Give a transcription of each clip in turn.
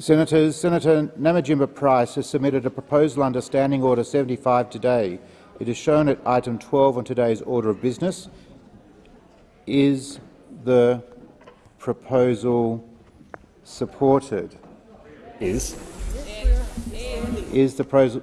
Senators, Senator Nampijinpa Price has submitted a proposal under Standing Order 75 today. It is shown at item 12 on today's order of business. Is the proposal supported? Is. Is the proposal?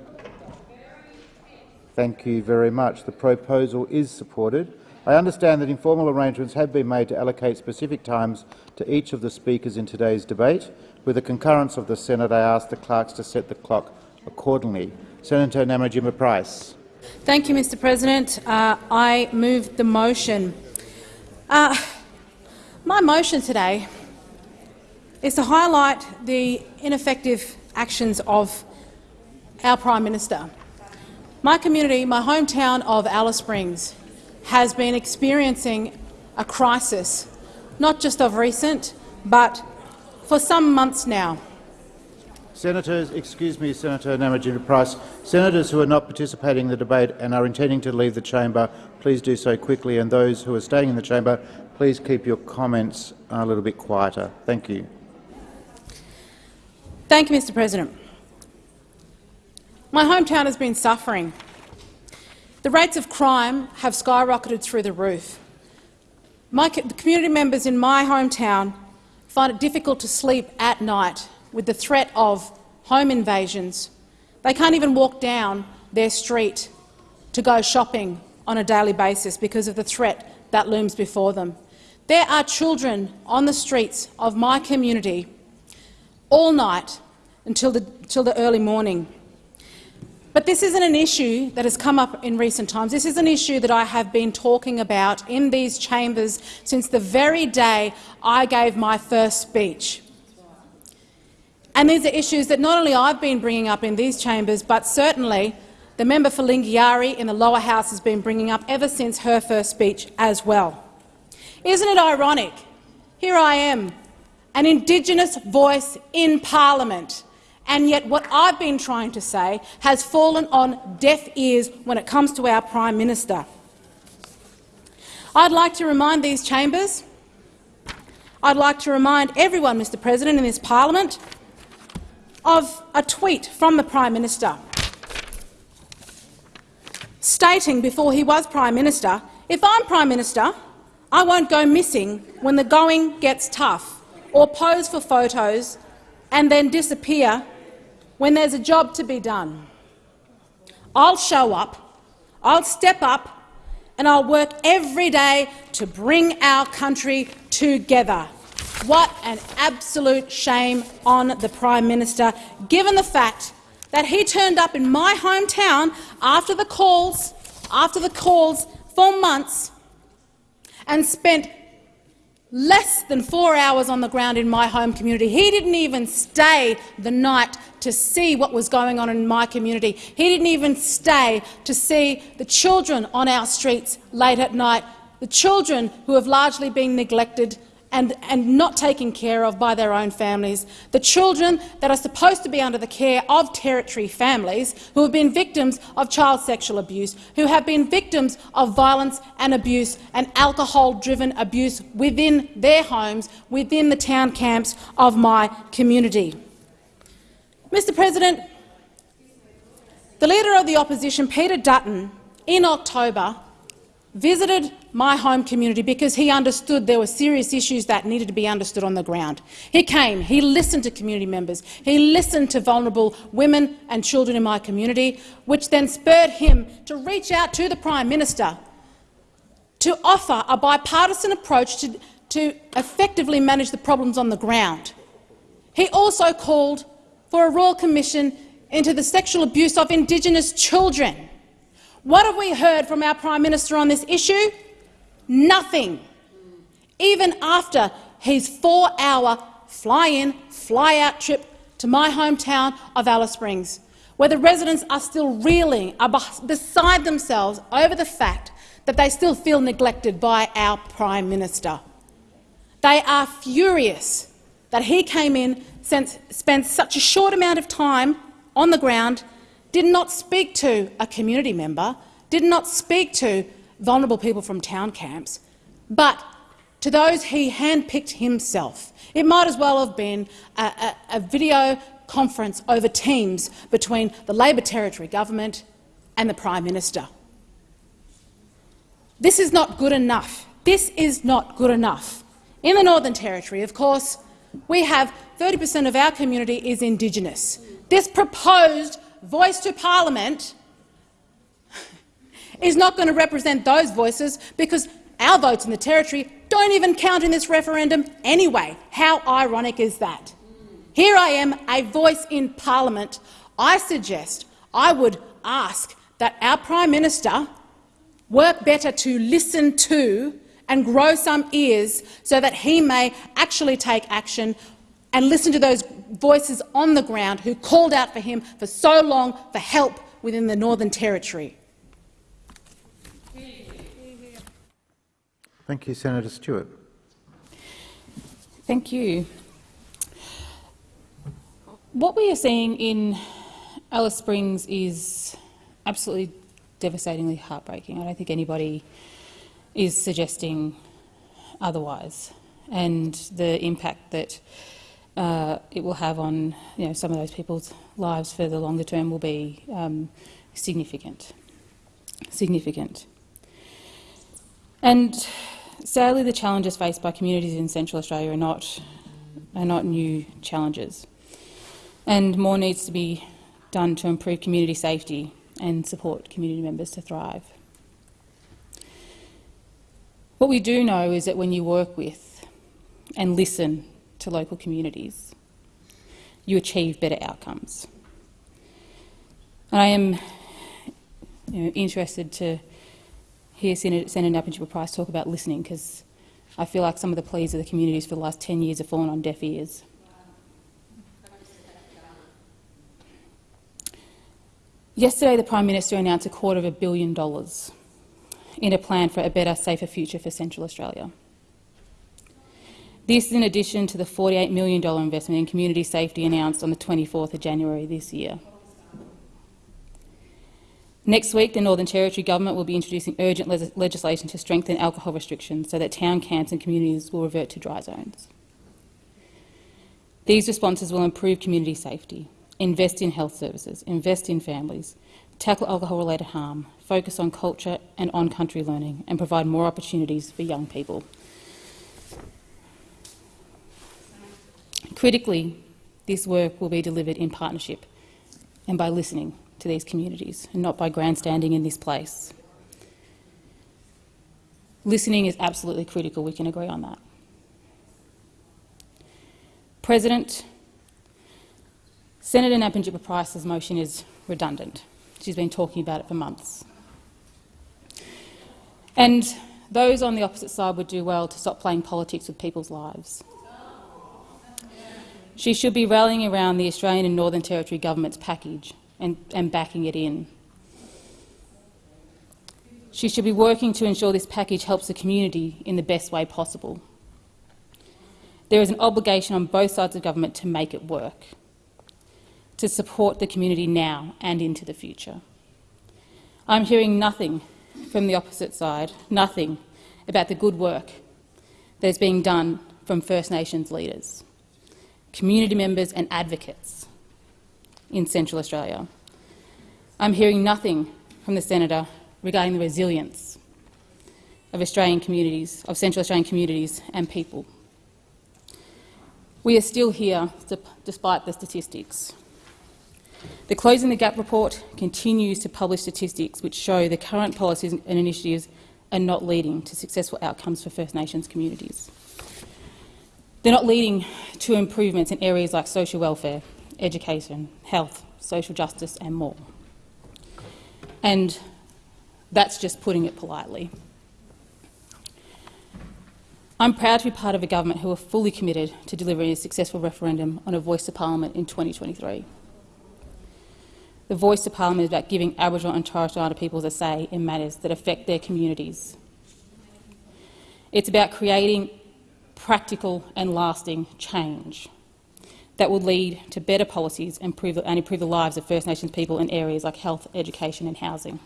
Thank you very much. The proposal is supported. I understand that informal arrangements have been made to allocate specific times to each of the speakers in today's debate. With the concurrence of the Senate, I ask the clerks to set the clock accordingly. Senator Nampijinpa Price. Thank you, Mr President. Uh, I move the motion. Uh, my motion today is to highlight the ineffective actions of our Prime Minister. My community, my hometown of Alice Springs, has been experiencing a crisis, not just of recent, but for some months now. Senators, excuse me, Senator Nampijinpa Price. Senators who are not participating in the debate and are intending to leave the chamber, please do so quickly, and those who are staying in the chamber, please keep your comments a little bit quieter. Thank you. Thank you, Mr President. My hometown has been suffering. The rates of crime have skyrocketed through the roof. My, the community members in my hometown find it difficult to sleep at night with the threat of home invasions. They can't even walk down their street to go shopping on a daily basis because of the threat that looms before them. There are children on the streets of my community all night until the, until the early morning. But this isn't an issue that has come up in recent times. This is an issue that I have been talking about in these chambers since the very day I gave my first speech. And these are issues that not only I've been bringing up in these chambers, but certainly the member for Lingiari in the lower house has been bringing up ever since her first speech as well. Isn't it ironic? Here I am, an Indigenous voice in parliament, and yet what I've been trying to say has fallen on deaf ears when it comes to our Prime Minister. I'd like to remind these chambers, I'd like to remind everyone, Mr President, in this parliament of a tweet from the Prime Minister stating before he was Prime Minister, if I'm Prime Minister, I won't go missing when the going gets tough or pose for photos and then disappear when there's a job to be done. I'll show up, I'll step up and I'll work every day to bring our country together. What an absolute shame on the Prime Minister, given the fact that he turned up in my hometown after the calls, after the calls for months and spent less than four hours on the ground in my home community. He didn't even stay the night to see what was going on in my community. He didn't even stay to see the children on our streets late at night, the children who have largely been neglected and, and not taken care of by their own families, the children that are supposed to be under the care of territory families who have been victims of child sexual abuse, who have been victims of violence and abuse and alcohol-driven abuse within their homes, within the town camps of my community. Mr President, the Leader of the Opposition, Peter Dutton, in October visited my home community because he understood there were serious issues that needed to be understood on the ground. He came, he listened to community members, he listened to vulnerable women and children in my community, which then spurred him to reach out to the Prime Minister to offer a bipartisan approach to, to effectively manage the problems on the ground. He also called for a royal commission into the sexual abuse of Indigenous children. What have we heard from our Prime Minister on this issue? Nothing. Even after his four-hour fly-in, fly-out trip to my hometown of Alice Springs, where the residents are still reeling, are beside themselves over the fact that they still feel neglected by our Prime Minister. They are furious that he came in, spent such a short amount of time on the ground did not speak to a community member, did not speak to vulnerable people from town camps, but to those he handpicked himself. It might as well have been a, a, a video conference over Teams between the Labor Territory government and the Prime Minister. This is not good enough. This is not good enough. In the Northern Territory, of course, we have 30 per cent of our community is Indigenous. This proposed voice to parliament is not going to represent those voices because our votes in the Territory don't even count in this referendum anyway. How ironic is that? Here I am, a voice in parliament. I suggest, I would ask that our Prime Minister work better to listen to and grow some ears so that he may actually take action and listen to those voices on the ground who called out for him for so long for help within the Northern Territory. Thank you, Senator Stewart. Thank you. What we are seeing in Alice Springs is absolutely devastatingly heartbreaking. I don't think anybody is suggesting otherwise. And the impact that uh, it will have on you know, some of those people's lives for the longer term will be um, significant. Significant. And sadly, the challenges faced by communities in Central Australia are not, are not new challenges. And more needs to be done to improve community safety and support community members to thrive. What we do know is that when you work with and listen to local communities, you achieve better outcomes. And I am you know, interested to hear Senator, Senator Nampijinpa-Price talk about listening because I feel like some of the pleas of the communities for the last 10 years have fallen on deaf ears. Yesterday, the Prime Minister announced a quarter of a billion dollars in a plan for a better, safer future for Central Australia. This is in addition to the $48 million investment in community safety announced on the 24th of January this year. Next week, the Northern Territory Government will be introducing urgent le legislation to strengthen alcohol restrictions so that town camps and communities will revert to dry zones. These responses will improve community safety, invest in health services, invest in families, tackle alcohol-related harm, focus on culture and on-country learning, and provide more opportunities for young people. Critically, this work will be delivered in partnership and by listening to these communities, and not by grandstanding in this place. Listening is absolutely critical, we can agree on that. President, Senator Nampijinpa-Price's motion is redundant. She's been talking about it for months. And those on the opposite side would do well to stop playing politics with people's lives. She should be rallying around the Australian and Northern Territory government's package and, and backing it in. She should be working to ensure this package helps the community in the best way possible. There is an obligation on both sides of government to make it work to support the community now and into the future. I'm hearing nothing from the opposite side, nothing about the good work that is being done from First Nations leaders, community members and advocates in Central Australia. I'm hearing nothing from the senator regarding the resilience of Australian communities, of Central Australian communities and people. We are still here despite the statistics. The Closing the Gap report continues to publish statistics which show the current policies and initiatives are not leading to successful outcomes for First Nations communities. They're not leading to improvements in areas like social welfare, education, health, social justice and more. And that's just putting it politely. I'm proud to be part of a government who are fully committed to delivering a successful referendum on a voice to parliament in 2023. The voice to parliament is about giving Aboriginal and Torres Strait Islander peoples a say in matters that affect their communities. It's about creating practical and lasting change that will lead to better policies and improve, and improve the lives of First Nations people in areas like health, education and housing.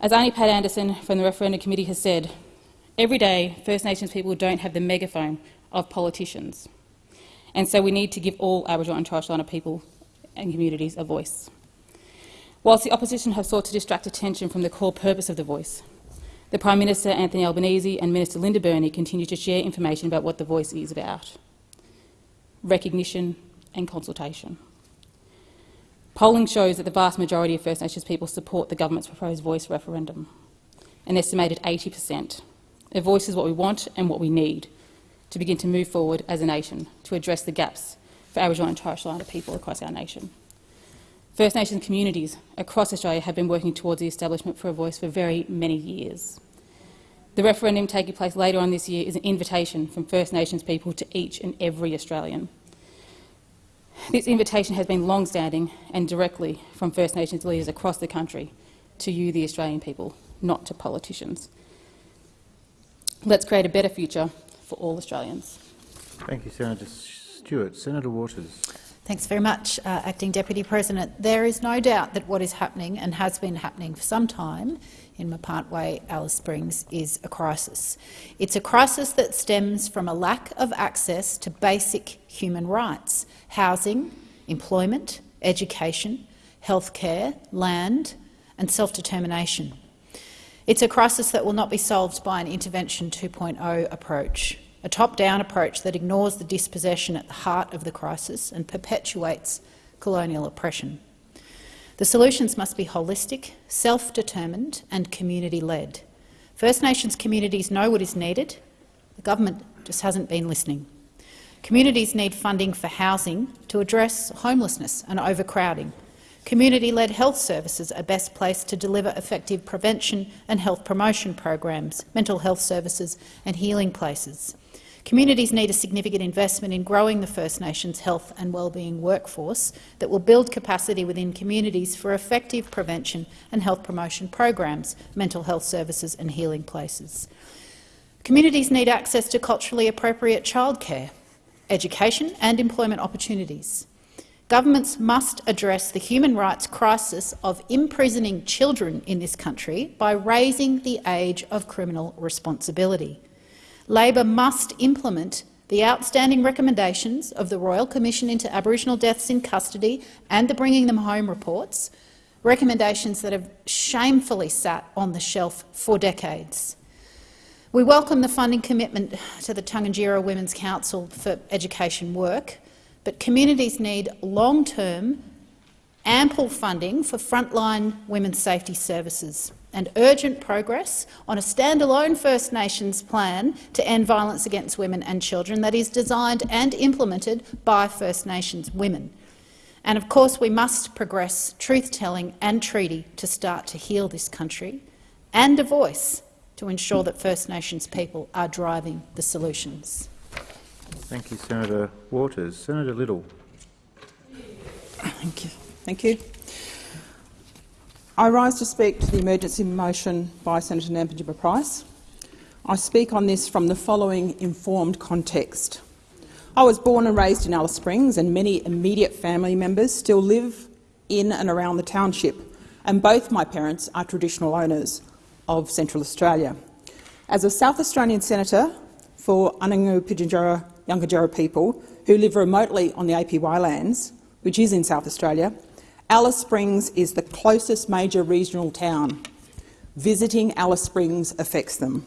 As Aunty Pat Anderson from the Referendum Committee has said, every day First Nations people don't have the megaphone of politicians. And so we need to give all Aboriginal and Torres Strait Islander people and communities a voice. Whilst the opposition have sought to distract attention from the core purpose of the voice, the Prime Minister Anthony Albanese and Minister Linda Burney continue to share information about what the voice is about recognition and consultation. Polling shows that the vast majority of First Nations people support the government's proposed voice referendum, an estimated 80 per cent. A voice is what we want and what we need to begin to move forward as a nation to address the gaps for Aboriginal and Torres Strait Islander people across our nation. First Nations communities across Australia have been working towards the establishment for a voice for very many years. The referendum taking place later on this year is an invitation from First Nations people to each and every Australian. This invitation has been long-standing and directly from First Nations leaders across the country to you, the Australian people, not to politicians. Let's create a better future for all Australians. Thank you, Senator Stewart. Senator Waters. Thanks very much, uh, Acting Deputy President. There is no doubt that what is happening and has been happening for some time in Mparntwe, Alice Springs, is a crisis. It's a crisis that stems from a lack of access to basic human rights, housing, employment, education, healthcare, land and self-determination. It's a crisis that will not be solved by an Intervention 2.0 approach a top-down approach that ignores the dispossession at the heart of the crisis and perpetuates colonial oppression. The solutions must be holistic, self-determined and community-led. First Nations communities know what is needed. The government just hasn't been listening. Communities need funding for housing to address homelessness and overcrowding. Community-led health services are best placed to deliver effective prevention and health promotion programs, mental health services and healing places. Communities need a significant investment in growing the First Nations health and wellbeing workforce that will build capacity within communities for effective prevention and health promotion programs, mental health services and healing places. Communities need access to culturally appropriate childcare, education and employment opportunities. Governments must address the human rights crisis of imprisoning children in this country by raising the age of criminal responsibility. Labor must implement the outstanding recommendations of the Royal Commission into Aboriginal Deaths in Custody and the Bringing Them Home reports, recommendations that have shamefully sat on the shelf for decades. We welcome the funding commitment to the Tangentyere Women's Council for education work, but communities need long-term, ample funding for frontline women's safety services and urgent progress on a standalone First Nations plan to end violence against women and children that is designed and implemented by First Nations women. And of course we must progress truth-telling and treaty to start to heal this country, and a voice to ensure that First Nations people are driving the solutions. Thank you, Senator Waters. Senator Liddell. Thank you. Thank you. I rise to speak to the emergency motion by Senator Nampijinpa Price. I speak on this from the following informed context. I was born and raised in Alice Springs and many immediate family members still live in and around the township, and both my parents are traditional owners of Central Australia. As a South Australian senator for Anangu Pitjantjatjara Yankunytjatjara people who live remotely on the APY lands, which is in South Australia, Alice Springs is the closest major regional town. Visiting Alice Springs affects them.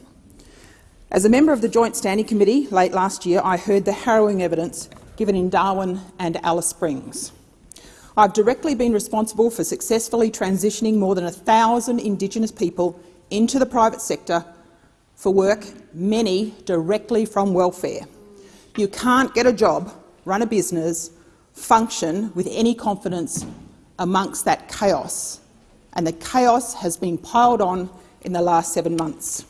As a member of the Joint Standing Committee late last year, I heard the harrowing evidence given in Darwin and Alice Springs. I've directly been responsible for successfully transitioning more than 1,000 Indigenous people into the private sector for work, many directly from welfare. You can't get a job, run a business, function with any confidence amongst that chaos, and the chaos has been piled on in the last seven months.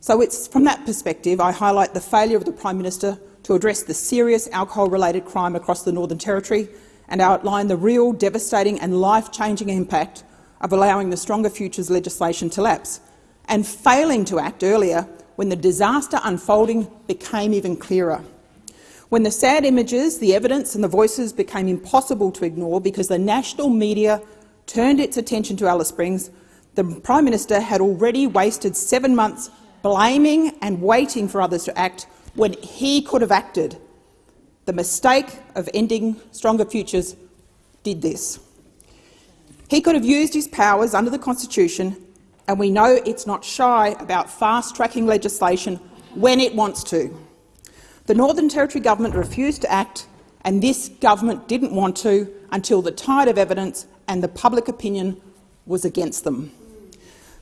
So it's from that perspective I highlight the failure of the Prime Minister to address the serious alcohol-related crime across the Northern Territory and outline the real devastating and life-changing impact of allowing the Stronger Futures legislation to lapse, and failing to act earlier when the disaster unfolding became even clearer. When the sad images, the evidence and the voices became impossible to ignore because the national media turned its attention to Alice Springs, the Prime Minister had already wasted seven months blaming and waiting for others to act when he could have acted. The mistake of ending Stronger Futures did this. He could have used his powers under the Constitution, and we know it's not shy about fast-tracking legislation when it wants to. The Northern Territory government refused to act, and this government didn't want to until the tide of evidence and the public opinion was against them.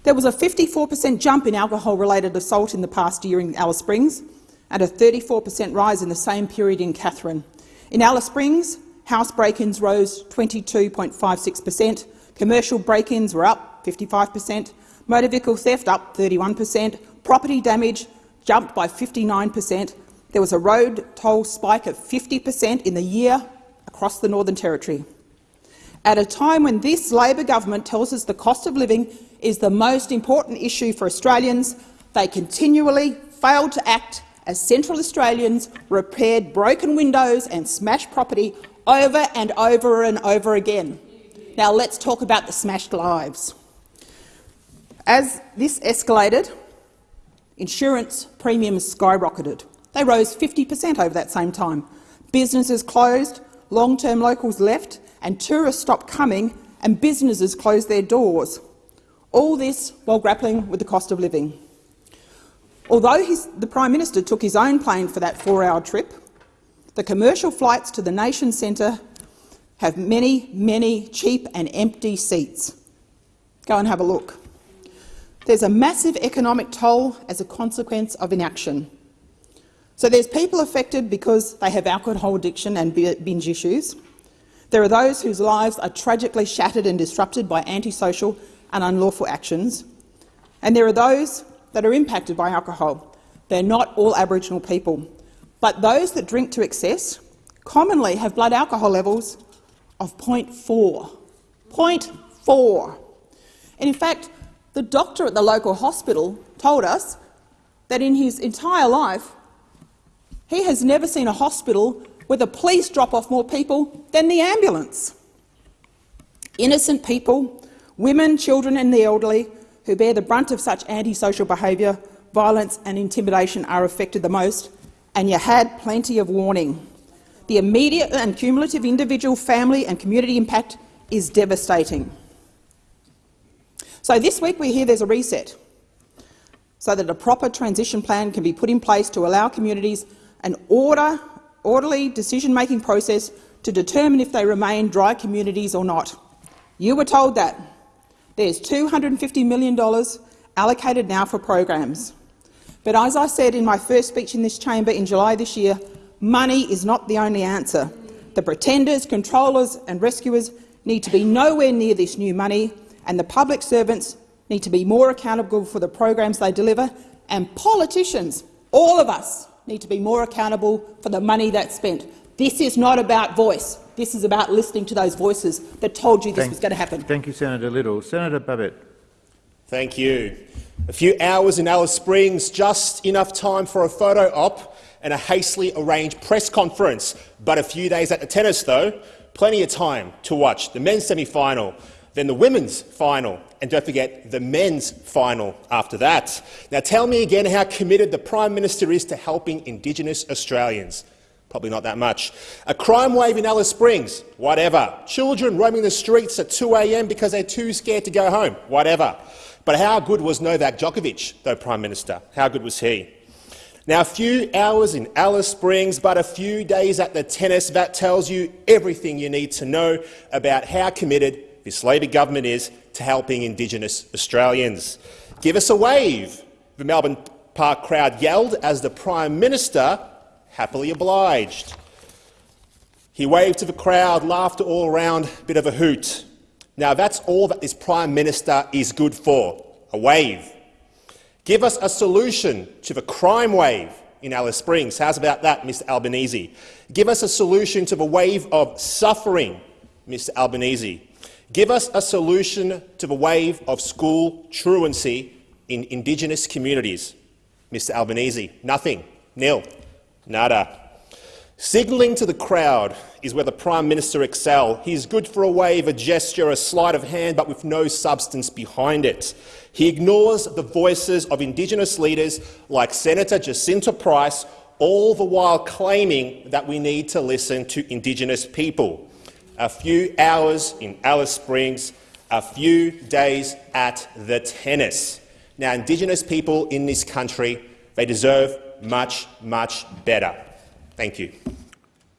There was a 54 per cent jump in alcohol-related assault in the past year in Alice Springs and a 34 per cent rise in the same period in Katherine. In Alice Springs, house break-ins rose 22.56 per cent, commercial break-ins were up 55 per cent, motor vehicle theft up 31 per cent, property damage jumped by 59 per cent. There was a road toll spike of 50 per cent in the year across the Northern Territory. At a time when this Labor government tells us the cost of living is the most important issue for Australians, they continually failed to act as Central Australians repaired broken windows and smashed property over and over and over again. Now let's talk about the smashed lives. As this escalated, insurance premiums skyrocketed. They rose 50 per cent over that same time. Businesses closed, long-term locals left, and tourists stopped coming and businesses closed their doors. All this while grappling with the cost of living. Although his, the Prime Minister took his own plane for that four-hour trip, the commercial flights to the nation centre have many, many cheap and empty seats. Go and have a look. There's a massive economic toll as a consequence of inaction. So there's people affected because they have alcohol addiction and binge issues. There are those whose lives are tragically shattered and disrupted by antisocial and unlawful actions. And there are those that are impacted by alcohol. They're not all Aboriginal people. But those that drink to excess commonly have blood alcohol levels of 0.4. 0.4. And in fact, the doctor at the local hospital told us that in his entire life he has never seen a hospital where the police drop off more people than the ambulance. Innocent people, women, children and the elderly who bear the brunt of such antisocial behaviour, violence and intimidation are affected the most, and you had plenty of warning. The immediate and cumulative individual, family and community impact is devastating. So this week we hear there's a reset so that a proper transition plan can be put in place to allow communities an order, orderly decision-making process to determine if they remain dry communities or not. You were told that. There's $250 million allocated now for programs. But as I said in my first speech in this chamber in July this year, money is not the only answer. The pretenders, controllers and rescuers need to be nowhere near this new money, and the public servants need to be more accountable for the programs they deliver, and politicians, all of us, need to be more accountable for the money that's spent. This is not about voice. This is about listening to those voices that told you this thank, was going to happen. Thank you, Senator Liddell. Senator Babet. Thank you. A few hours in Alice Springs, just enough time for a photo op and a hastily arranged press conference. But a few days at the tennis, though, plenty of time to watch the men's semi-final, then the women's final, and don't forget the men's final after that. Now tell me again how committed the Prime Minister is to helping Indigenous Australians. Probably not that much. A crime wave in Alice Springs, whatever. Children roaming the streets at 2 a.m. because they're too scared to go home, whatever. But how good was Novak Djokovic, though, Prime Minister? How good was he? Now, a few hours in Alice Springs, but a few days at the tennis, that tells you everything you need to know about how committed this Labor government is to helping Indigenous Australians. Give us a wave, the Melbourne Park crowd yelled as the Prime Minister happily obliged. He waved to the crowd, laughter all around, bit of a hoot. Now that's all that this Prime Minister is good for, a wave. Give us a solution to the crime wave in Alice Springs. How's about that, Mr Albanese? Give us a solution to the wave of suffering, Mr Albanese. Give us a solution to the wave of school truancy in Indigenous communities, Mr Albanese. Nothing. Nil. Nada. Signalling to the crowd is where the Prime Minister excel. is good for a wave, a gesture, a sleight of hand, but with no substance behind it. He ignores the voices of Indigenous leaders like Senator Jacinta Price all the while claiming that we need to listen to Indigenous people. A few hours in Alice Springs, a few days at the tennis. Now, Indigenous people in this country, they deserve much, much better. Thank you.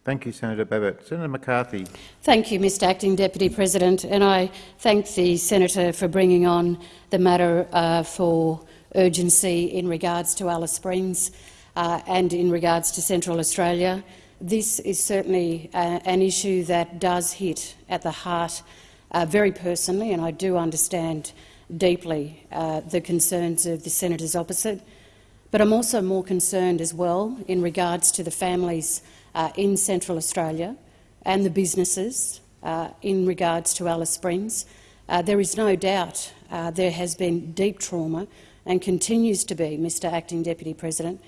Thank you, Senator Babet. Senator McCarthy. Thank you, Mr Acting Deputy President, and I thank the senator for bringing on the matter uh, for urgency in regards to Alice Springs uh, and in regards to Central Australia. This is certainly uh, an issue that does hit at the heart uh, very personally, and I do understand deeply uh, the concerns of the senators opposite. But I'm also more concerned as well in regards to the families uh, in Central Australia and the businesses uh, in regards to Alice Springs. Uh, there is no doubt there has been deep trauma and continues to be, Mr Acting Deputy President,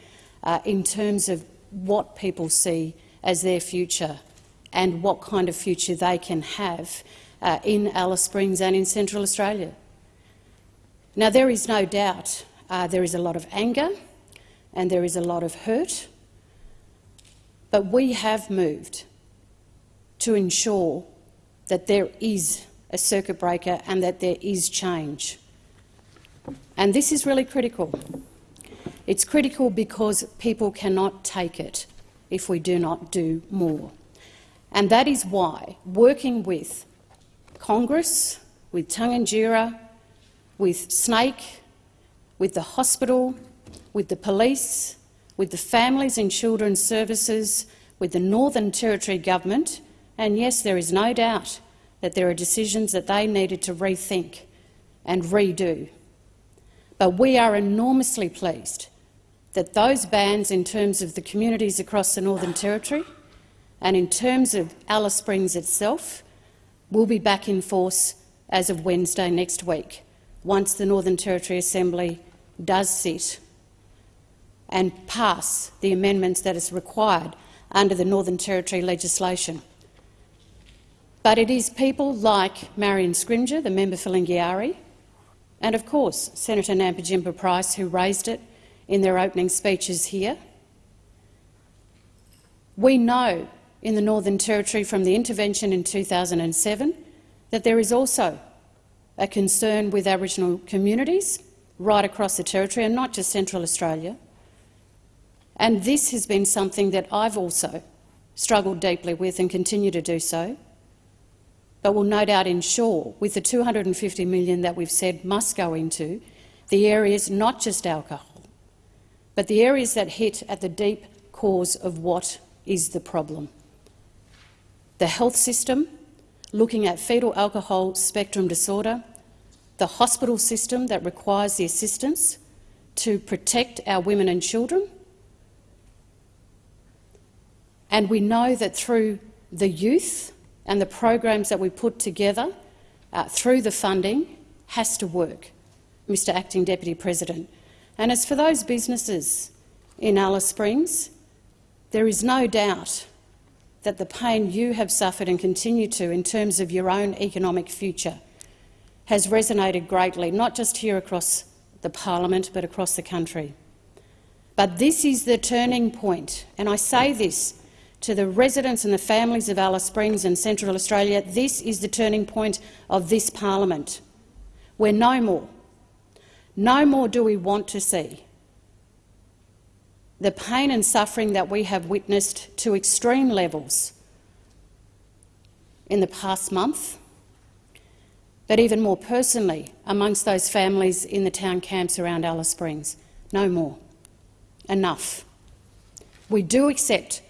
in terms of what people see as their future and what kind of future they can have uh, in Alice Springs and in Central Australia. Now, there is no doubt uh, there is a lot of anger and there is a lot of hurt, but we have moved to ensure that there is a circuit breaker and that there is change. And this is really critical. It's critical because people cannot take it if we do not do more. And that is why, working with Congress, with Tangentyere, with Snake, with the hospital, with the police, with the Families and Children's Services, with the Northern Territory Government, and yes, there is no doubt that there are decisions that they needed to rethink and redo. But we are enormously pleased that those bans in terms of the communities across the Northern Territory and in terms of Alice Springs itself will be back in force as of Wednesday next week, once the Northern Territory Assembly does sit and pass the amendments that is required under the Northern Territory legislation. But it is people like Marion Scrymgour, the member for Lingiari, and of course Senator Nampijinpa Price, who raised it in their opening speeches here. We know in the Northern Territory from the intervention in 2007 that there is also a concern with Aboriginal communities right across the Territory and not just Central Australia. And this has been something that I've also struggled deeply with and continue to do so, but will no doubt ensure, with the 250 million that we've said must go into, the areas not just alcohol, but the areas that hit at the deep cause of what is the problem. The health system, looking at fetal alcohol spectrum disorder, the hospital system that requires the assistance to protect our women and children, and we know that through the youth and the programs that we put together uh, through the funding has to work, Mr Acting Deputy President. And as for those businesses in Alice Springs, there is no doubt that the pain you have suffered and continue to in terms of your own economic future has resonated greatly, not just here across the parliament but across the country. But this is the turning point, and I say this to the residents and the families of Alice Springs and Central Australia, this is the turning point of this parliament. We're no more. No more do we want to see the pain and suffering that we have witnessed to extreme levels in the past month, but even more personally amongst those families in the town camps around Alice Springs. No more. Enough. We do accept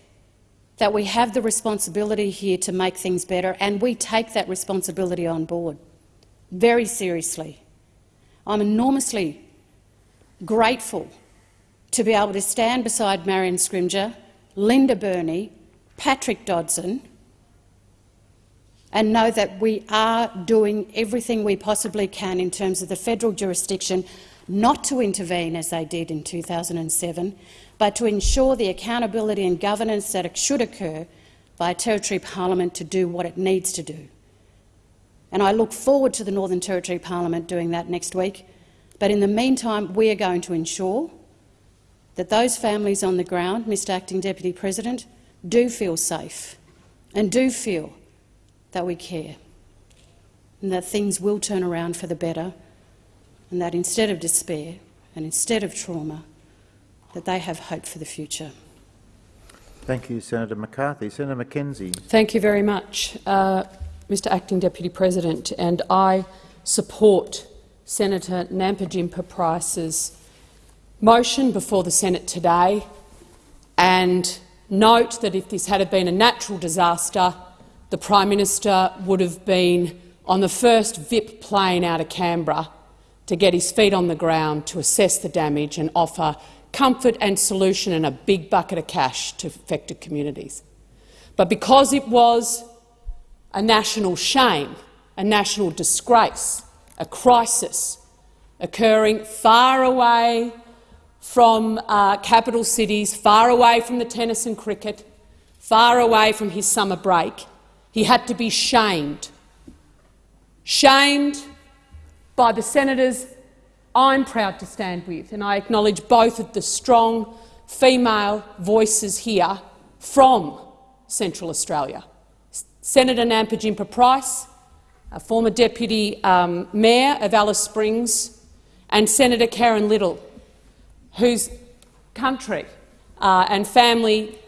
that we have the responsibility here to make things better, and we take that responsibility on board very seriously. I'm enormously grateful to be able to stand beside Marion Scrymgour, Linda Burney, Patrick Dodson, and know that we are doing everything we possibly can in terms of the federal jurisdiction not to intervene as they did in 2007, but to ensure the accountability and governance that should occur by a Territory Parliament to do what it needs to do. And I look forward to the Northern Territory Parliament doing that next week. But in the meantime, we are going to ensure that those families on the ground, Mr Acting Deputy President, do feel safe and do feel that we care and that things will turn around for the better and that instead of despair and instead of trauma, that they have hope for the future. Thank you, Senator McCarthy. Senator McKenzie. Thank you very much, uh, Mr Acting Deputy President. And I support Senator Nampijinpa Price's motion before the Senate today and note that if this had been a natural disaster, the Prime Minister would have been on the first VIP plane out of Canberra to get his feet on the ground to assess the damage and offer comfort and solution and a big bucket of cash to affected communities. But because it was a national shame, a national disgrace, a crisis occurring far away from uh, capital cities, far away from the tennis and cricket, far away from his summer break, he had to be shamed. Shamed by the senators I'm proud to stand with, and I acknowledge both of the strong female voices here from Central Australia. Senator Nampijinpa Price, a former Deputy um, Mayor of Alice Springs, and Senator Kerrynne Liddell, whose country uh, and family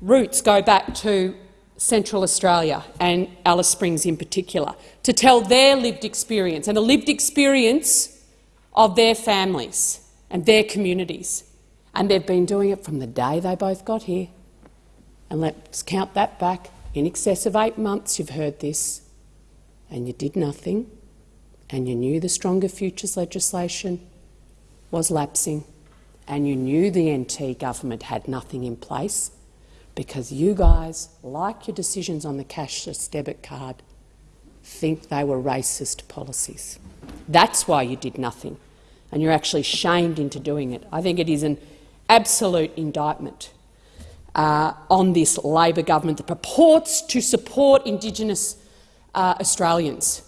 roots go back to Central Australia and Alice Springs in particular, to tell their lived experience and the lived experience of their families and their communities. And they've been doing it from the day they both got here. And let's count that back. In excess of eight months you've heard this, and you did nothing, and you knew the Stronger Futures legislation was lapsing, and you knew the NT government had nothing in place because you guys, like your decisions on the cashless debit card, think they were racist policies. That's why you did nothing, and you're actually shamed into doing it. I think it is an absolute indictment uh, on this Labor government that purports to support Indigenous uh, Australians.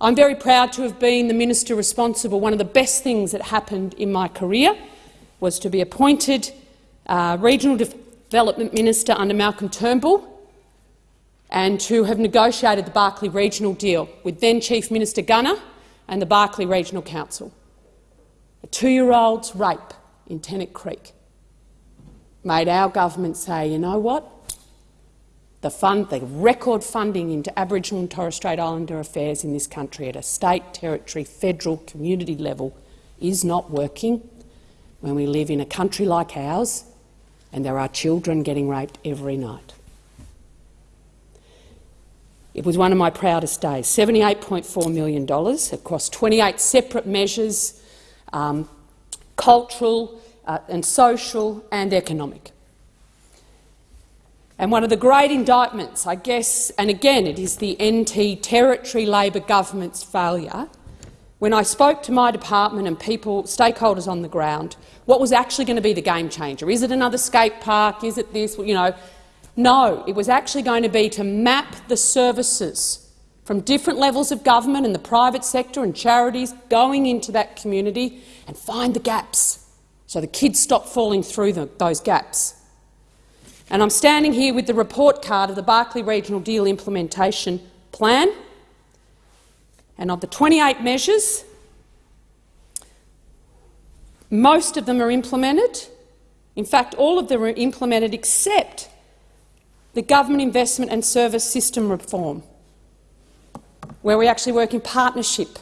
I'm very proud to have been the minister responsible. One of the best things that happened in my career was to be appointed uh, Regional Development Minister under Malcolm Turnbull and to have negotiated the Barkly Regional deal with then Chief Minister Gunner and the Barkly Regional Council. A two-year-old's rape in Tennant Creek made our government say, you know what? The, fund, the record funding into Aboriginal and Torres Strait Islander affairs in this country at a state, territory, federal, community level is not working when we live in a country like ours and there are children getting raped every night. It was one of my proudest days, $78.4 million across 28 separate measures, um, cultural uh, and social and economic. And one of the great indictments, I guess, and again it is the NT Territory Labor government's failure, when I spoke to my department and people, stakeholders on the ground, what was actually going to be the game changer? Is it another skate park? Is it this? You know, no, it was actually going to be to map the services from different levels of government and the private sector and charities going into that community and find the gaps so the kids stop falling through the, those gaps. And I'm standing here with the report card of the Barkly Regional Deal Implementation Plan. And of the 28 measures, most of them are implemented. In fact, all of them are implemented except the government investment and service system reform, where we actually work in partnership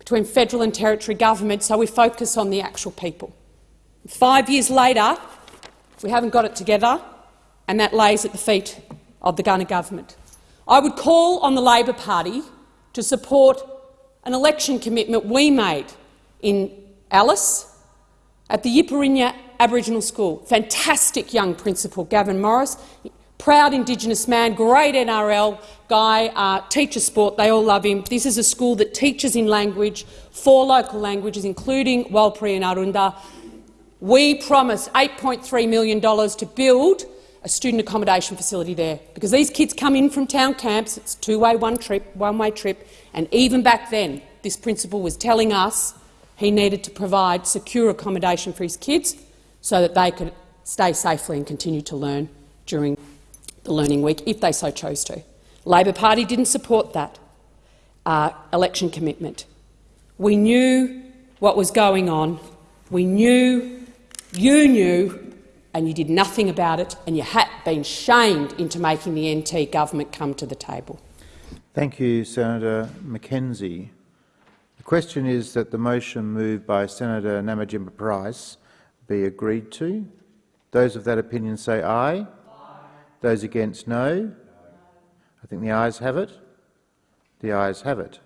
between federal and territory government so we focus on the actual people. Five years later, we haven't got it together, and that lays at the feet of the Gunner government. I would call on the Labor Party to support an election commitment we made in Alice at the Yipirinya Aboriginal School. Fantastic young principal, Gavin Morris proud Indigenous man, great NRL guy, uh, teacher sport, they all love him. This is a school that teaches in language, four local languages, including Warlpiri and Arrernte. We promised $8.3 million to build a student accommodation facility there, because these kids come in from town camps, it's two-way one trip, one-way trip, and even back then this principal was telling us He needed to provide secure accommodation for his kids so that they could stay safely and continue to learn during the learning week, if they so chose to. Labor Party didn't support that uh, election commitment. We knew what was going on. We knew, you knew, and you did nothing about it, and you had been shamed into making the NT government come to the table. Thank you, Senator McKenzie. The question is that the motion moved by Senator Nampijinpa Price be agreed to. Those of that opinion say aye. aye. Those against no. I think the ayes have it. The ayes have it.